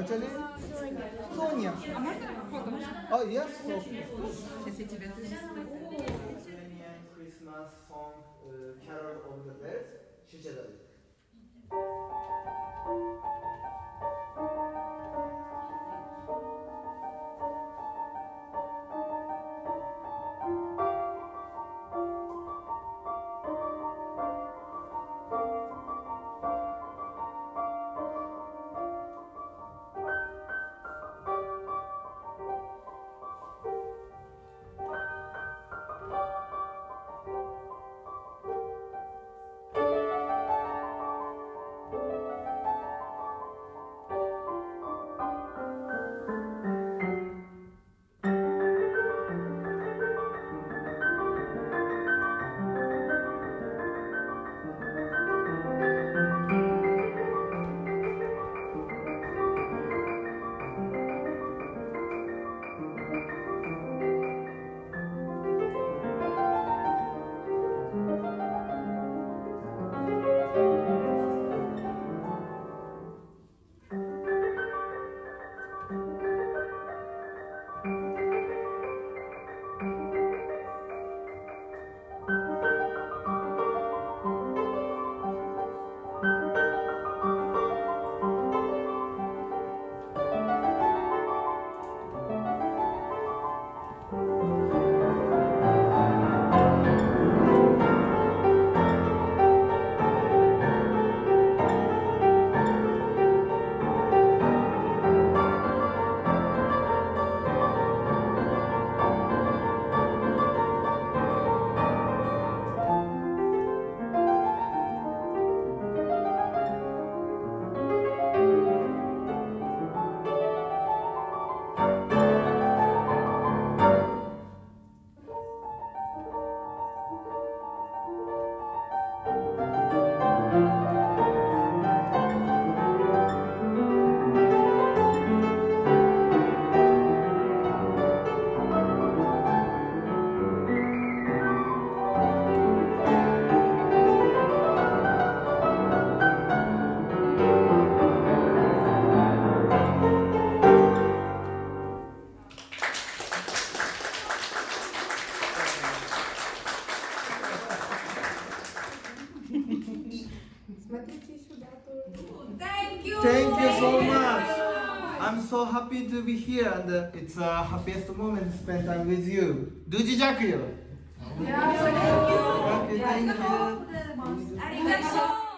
What's your name? Sonia. Sonia. Oh, yes. Jesse Lithuanian Christmas song, Carol of the Bells, Şişe'de. 제 Смотрите сюда тоже. Thank you. Thank you so much. I'm so happy to be here and it's the happiest moment spent time with you. 無事弱よ。Yeah, thank you. Thank you.